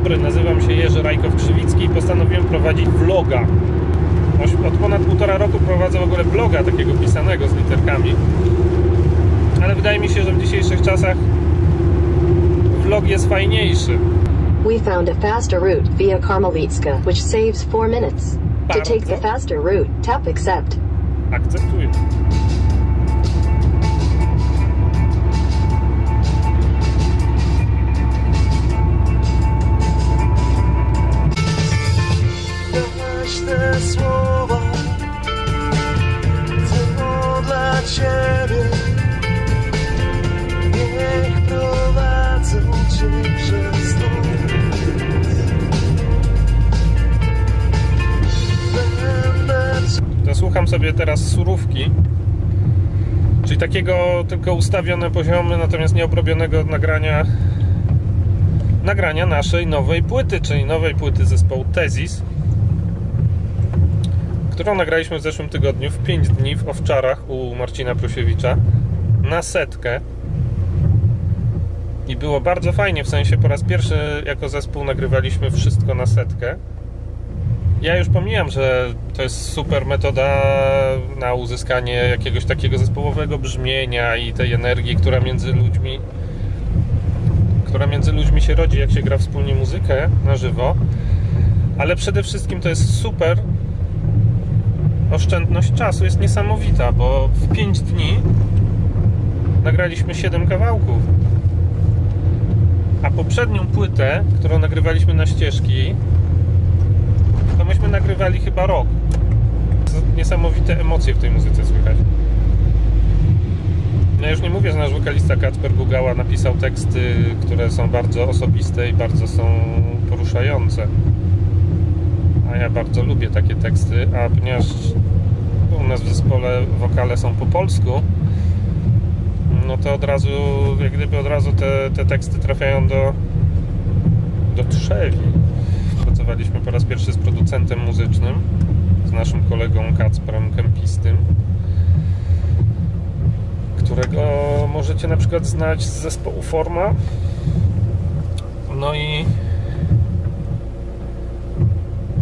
dobry, nazywam się Jerzy Rajkow-Krzywicki i postanowiłem prowadzić vloga. Od ponad półtora roku prowadzę w ogóle vloga takiego pisanego z literkami. Ale wydaje mi się, że w dzisiejszych czasach vlog jest fajniejszy. We found a faster route via Karmelitska, which saves 4 minutes. To take the Bardzo. faster route, tap accept. Akceptuję. Sobie teraz surówki, czyli takiego tylko ustawione poziomy, natomiast nieobrobionego nagrania nagrania naszej nowej płyty, czyli nowej płyty zespołu Tezis, którą nagraliśmy w zeszłym tygodniu w 5 dni w Owczarach u Marcina Prusiewicza na setkę. I było bardzo fajnie, w sensie po raz pierwszy jako zespół nagrywaliśmy wszystko na setkę. Ja już pomijam, że to jest super metoda na uzyskanie jakiegoś takiego zespołowego brzmienia i tej energii, która między ludźmi która między ludźmi się rodzi, jak się gra wspólnie muzykę na żywo. Ale przede wszystkim to jest super oszczędność czasu jest niesamowita, bo w 5 dni nagraliśmy 7 kawałków. A poprzednią płytę, którą nagrywaliśmy na ścieżki, nagrywali chyba rok. Niesamowite emocje w tej muzyce słychać. Ja już nie mówię, że nasz wokalista Kacper Gugała napisał teksty, które są bardzo osobiste i bardzo są poruszające. A ja bardzo lubię takie teksty, a ponieważ u nas w zespole wokale są po polsku, no to od razu, jak gdyby od razu te, te teksty trafiają do, do trzewi. Pracowaliśmy po raz pierwszy z producentem muzycznym, z naszym kolegą Kacprem Kempistym, którego możecie na przykład znać z zespołu Forma. No i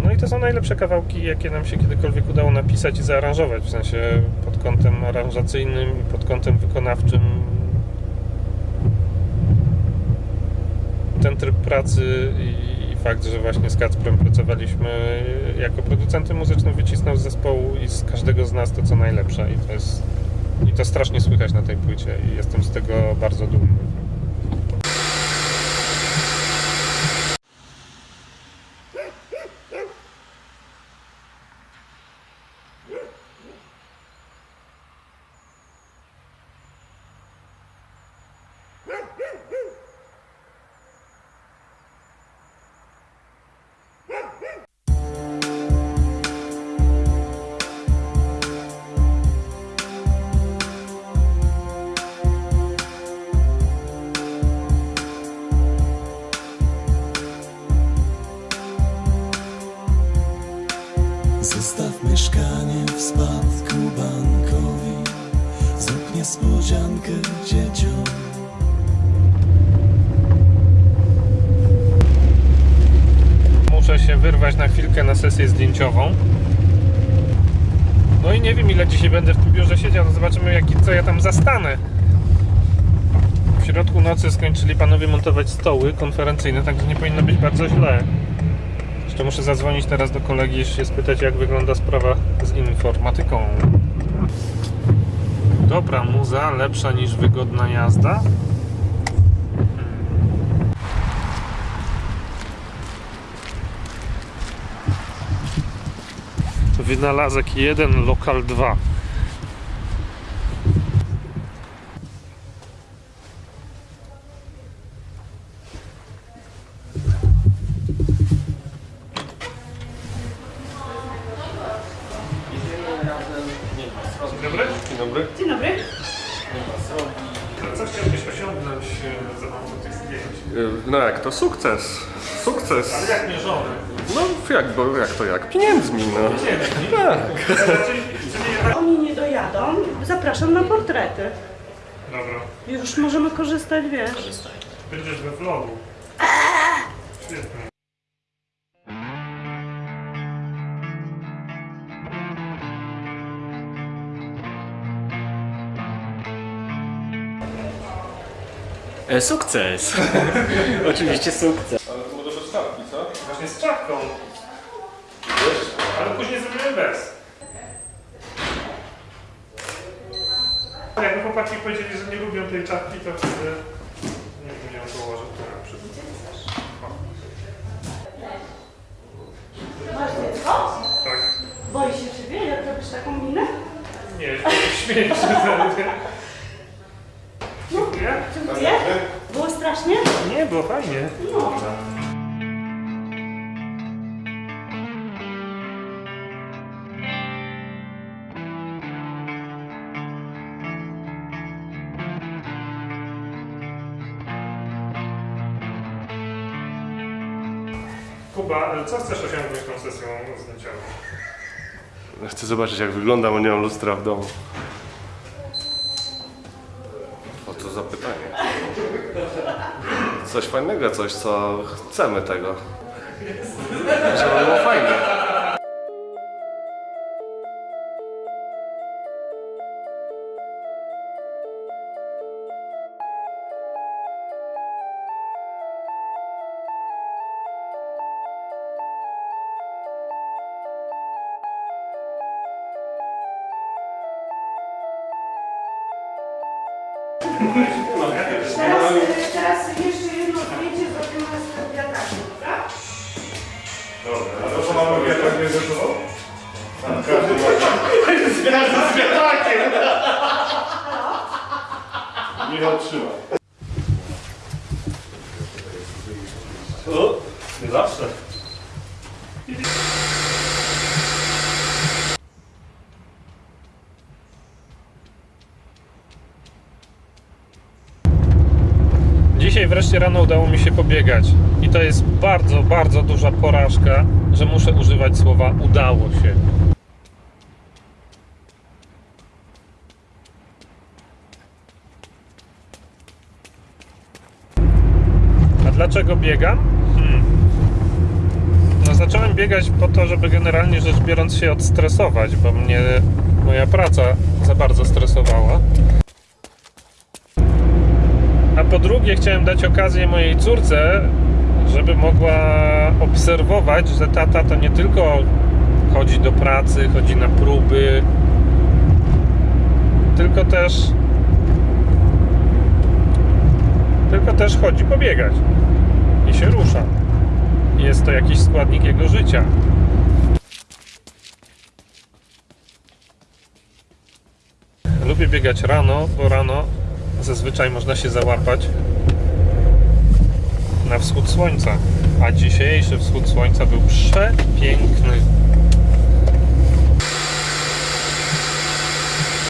no i to są najlepsze kawałki, jakie nam się kiedykolwiek udało napisać i zaaranżować, w sensie pod kątem aranżacyjnym i pod kątem wykonawczym. Ten tryb pracy i fakt, że właśnie z Kacprem pracowaliśmy jako producentem muzycznym wycisnął z zespołu i z każdego z nas to co najlepsze. I to jest i to strasznie słychać na tej płycie. I jestem z tego bardzo dumny. Zostaw niespodziankę dzieciom Muszę się wyrwać na chwilkę na sesję zdjęciową. No i nie wiem ile dzisiaj będę w tym biurze siedział, no zobaczymy jak, co ja tam zastanę. W środku nocy skończyli panowie montować stoły konferencyjne, także nie powinno być bardzo źle. Jeszcze muszę zadzwonić teraz do kolegi i się spytać jak wygląda sprawa z informatyką. Dobra muza, lepsza niż wygodna jazda. Wynalazek 1, lokal 2. za pomocą tych zdjęć? Y, No jak to sukces. Sukces. Ale jak mierzony? No jak, bo jak to jak? Pieniędzmi, no. Tak. Raczej, czy nie Oni nie dojadą. Zapraszam na portrety. Dobra. Już możemy korzystać, wiesz. Będziesz we vlogu. Świetnie. E, sukces! Oczywiście sukces. Ale to może bez czapki, co? Właśnie z czapką. Ale później zrobimy bez. Jakby chłopaki powiedzieli, że nie lubią tej czapki, to wtedy nie bym ją położył tu na przykład. Masz dziecko? Tak. Boi się ciebie, jak robisz taką minę? Nie, śmieję się ze Kuba, co chcesz osiągnąć tą sesją zdjęciową? Chcę zobaczyć jak wyglądam, bo nie mam lustra w domu. O to za pytanie. Coś fajnego, coś co chcemy tego. Michał trzyma. Nie 6 rano udało mi się pobiegać. I to jest bardzo, bardzo duża porażka, że muszę używać słowa udało się. A dlaczego biegam? Hmm. No, zacząłem biegać po to, żeby generalnie rzecz biorąc się odstresować, bo mnie moja praca za bardzo stresowała. Po drugie, chciałem dać okazję mojej córce, żeby mogła obserwować, że tata to nie tylko chodzi do pracy, chodzi na próby, tylko też tylko też chodzi pobiegać i się rusza. Jest to jakiś składnik jego życia. Lubię biegać rano, bo rano zazwyczaj można się załapać na wschód słońca. A dzisiejszy wschód słońca był przepiękny.